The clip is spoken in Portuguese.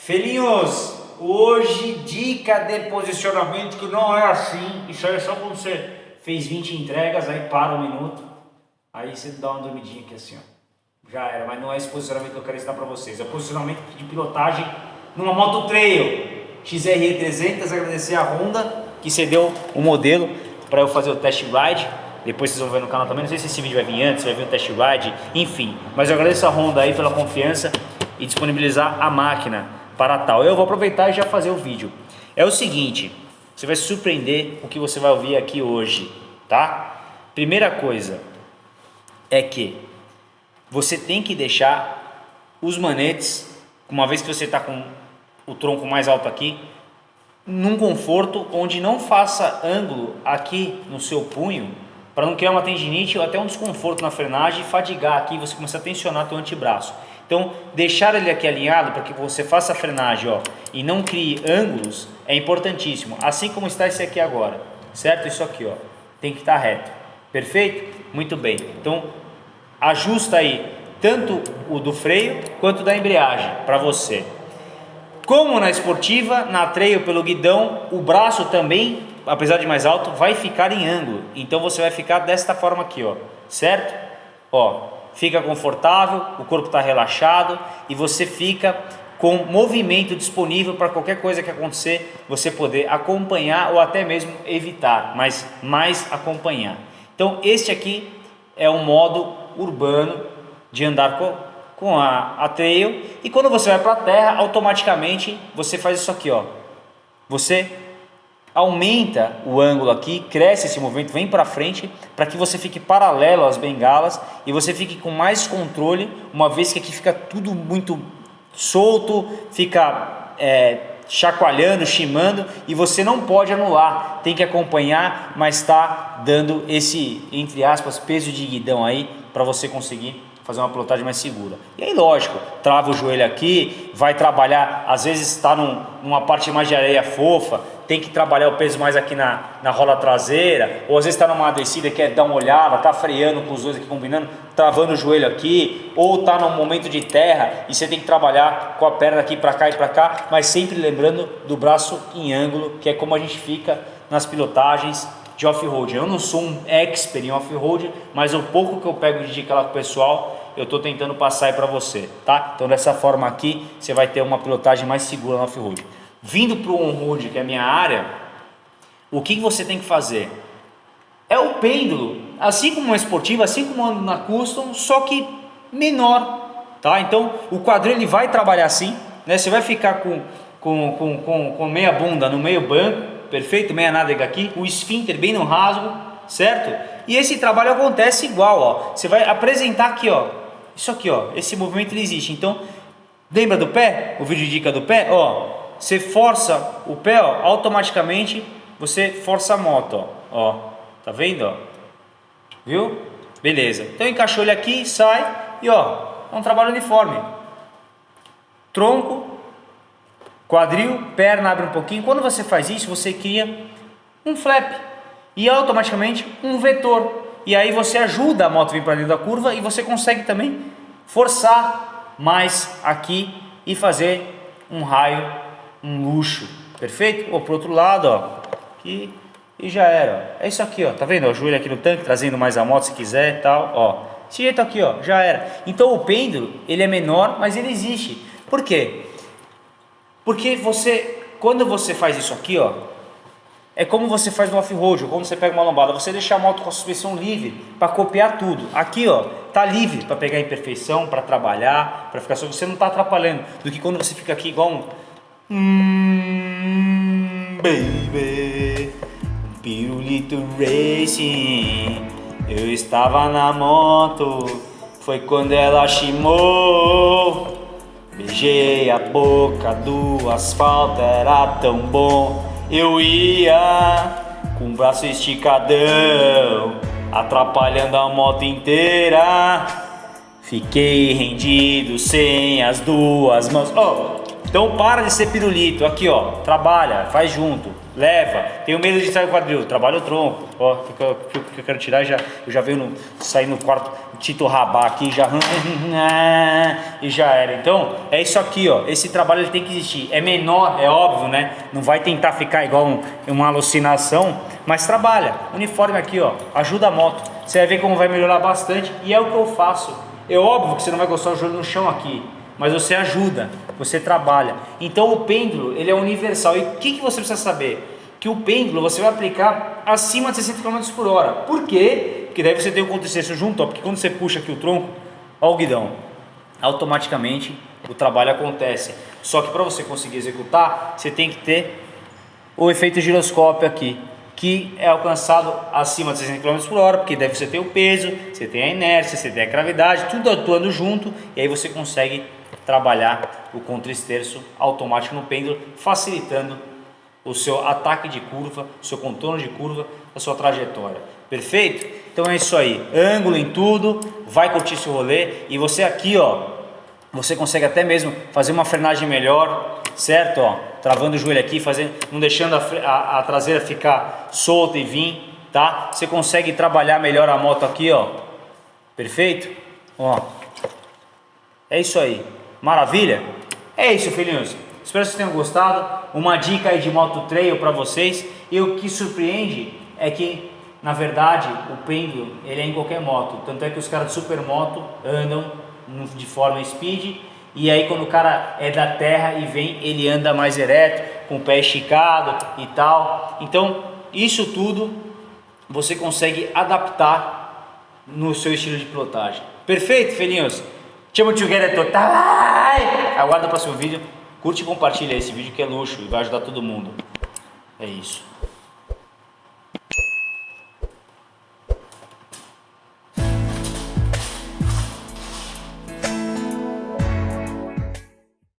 Felinhos, hoje dica de posicionamento que não é assim, isso aí é só quando você fez 20 entregas, aí para um minuto, aí você dá uma dormidinha aqui assim, ó. Já era, mas não é esse posicionamento que eu quero ensinar para vocês, é o posicionamento de pilotagem numa moto trail. XRE 300, agradecer a Honda que cedeu o modelo para eu fazer o test ride, depois vocês vão ver no canal também, não sei se esse vídeo vai vir antes, vai vir o test ride, enfim, mas eu agradeço a Honda aí pela confiança e disponibilizar a máquina para tal. Eu vou aproveitar e já fazer o vídeo. É o seguinte, você vai se surpreender o que você vai ouvir aqui hoje, tá? Primeira coisa é que você tem que deixar os manetes, uma vez que você está com o tronco mais alto aqui, num conforto onde não faça ângulo aqui no seu punho, para não criar uma tendinite ou até um desconforto na frenagem e fadigar aqui, você começar a tensionar teu antebraço. Então, deixar ele aqui alinhado para que você faça a frenagem ó, e não crie ângulos é importantíssimo. Assim como está esse aqui agora, certo? Isso aqui ó, tem que estar reto. Perfeito? Muito bem. Então, ajusta aí tanto o do freio quanto da embreagem para você. Como na esportiva, na trail pelo guidão, o braço também, apesar de mais alto, vai ficar em ângulo. Então você vai ficar desta forma aqui, ó, certo? Ó, fica confortável, o corpo está relaxado e você fica com movimento disponível para qualquer coisa que acontecer, você poder acompanhar ou até mesmo evitar, mas mais acompanhar. Então este aqui é um modo urbano de andar com, com a, a trail e quando você vai para a terra, automaticamente você faz isso aqui, ó. Você aumenta o ângulo aqui, cresce esse movimento, vem para frente, para que você fique paralelo às bengalas e você fique com mais controle, uma vez que aqui fica tudo muito solto, fica é, chacoalhando, chimando e você não pode anular, tem que acompanhar, mas está dando esse, entre aspas, peso de guidão aí para você conseguir fazer uma pilotagem mais segura. E aí, lógico, trava o joelho aqui, vai trabalhar, às vezes está num, numa parte mais de areia fofa, tem que trabalhar o peso mais aqui na, na rola traseira, ou às vezes está numa descida, quer dar uma olhada, está freando com os dois aqui combinando, travando o joelho aqui, ou está num momento de terra e você tem que trabalhar com a perna aqui para cá e para cá, mas sempre lembrando do braço em ângulo, que é como a gente fica nas pilotagens de off-road. Eu não sou um expert em off-road, mas o pouco que eu pego de dica lá com o pessoal, eu estou tentando passar aí para você, tá? Então dessa forma aqui, você vai ter uma pilotagem mais segura no off-road. Vindo para o on-road, que é a minha área, o que você tem que fazer? É o pêndulo, assim como uma esportiva, assim como na custom, só que menor, tá? Então o quadril ele vai trabalhar assim, né? Você vai ficar com, com, com, com, com meia bunda no meio banco, perfeito? Meia nádega aqui, o esfíncter bem no rasgo, certo? E esse trabalho acontece igual, ó. Você vai apresentar aqui, ó, isso aqui, ó, esse movimento ele existe. Então, lembra do pé? O vídeo de dica do pé? Ó, você força o pé, ó, automaticamente você força a moto, ó. ó tá vendo, ó? Viu? Beleza. Então encaixou ele aqui, sai e ó, é um trabalho uniforme. Tronco, quadril, perna abre um pouquinho. Quando você faz isso, você cria um flap e automaticamente um vetor. E aí você ajuda a moto a vir para dentro da curva e você consegue também forçar mais aqui e fazer um raio, um luxo, perfeito? Ou para outro lado, ó, aqui e já era. Ó. É isso aqui, ó, tá vendo? O joelho aqui no tanque, trazendo mais a moto se quiser tal, ó. Esse jeito aqui, ó, já era. Então o pêndulo, ele é menor, mas ele existe. Por quê? Porque você, quando você faz isso aqui, ó, é como você faz no off-road, ou quando você pega uma lombada, você deixa a moto com a suspensão livre para copiar tudo. Aqui, ó, tá livre para pegar imperfeição, para trabalhar, para ficar só você não está atrapalhando, do que quando você fica aqui igual um hum, baby, pirulito racing. Eu estava na moto, foi quando ela chimou. Beijei a boca do asfalto, era tão bom. Eu ia com o braço esticadão, atrapalhando a moto inteira. Fiquei rendido sem as duas mãos. Oh, então para de ser pirulito, aqui ó, trabalha, faz junto. leva. Tenho medo de sair o quadril, trabalha o tronco. Ó, o que, que, que eu quero tirar já, eu já venho no, sair no quarto, Tito Rabá aqui, já e já era. Então, é isso aqui, ó. Esse trabalho ele tem que existir. É menor, é óbvio, né? Não vai tentar ficar igual um- uma alucinação, mas trabalha. Uniforme aqui, ó, ajuda a moto. Você vai ver como vai melhorar bastante e é o que eu faço. É óbvio que você não vai gostar do joelho no chão aqui, mas você ajuda, você trabalha. Então o pêndulo, ele é universal. E o que, que você precisa saber? Que o pêndulo você vai aplicar acima de 60 km por hora. Por quê? Porque daí você tem o contrassenso junto, ó, porque quando você puxa aqui o tronco, ó o guidão, automaticamente o trabalho acontece. Só que para você conseguir executar, você tem que ter o efeito giroscópio aqui, que é alcançado acima de 60 km por hora, porque daí você tem o peso, você tem a inércia, você tem a gravidade, tudo atuando junto, e aí você consegue trabalhar o contra-esterço automático no pêndulo, facilitando o seu ataque de curva, o seu contorno de curva, a sua trajetória. Perfeito? Então é isso aí. Ângulo em tudo, vai curtir esse rolê e você aqui, ó, você consegue até mesmo fazer uma frenagem melhor, certo? Ó, travando o joelho aqui, fazendo, não deixando a, a- a traseira ficar solta e vir, tá? Você consegue trabalhar melhor a moto aqui, ó. Perfeito? Ó. É isso aí. Maravilha? É isso, filhinhos. Espero que vocês tenham gostado. Uma dica aí de moto trail para vocês. E o que surpreende é que, na verdade, o pêndulo ele é em qualquer moto. Tanto é que os caras de supermoto andam de forma speed. E aí quando o cara é da terra e vem, ele anda mais ereto, com o pé esticado e tal. Então, isso tudo você consegue adaptar no seu estilo de pilotagem. Perfeito, filhinhos? Chamo together total. Aguarda o próximo vídeo. Curte e compartilha esse vídeo que é luxo e vai ajudar todo mundo. É isso.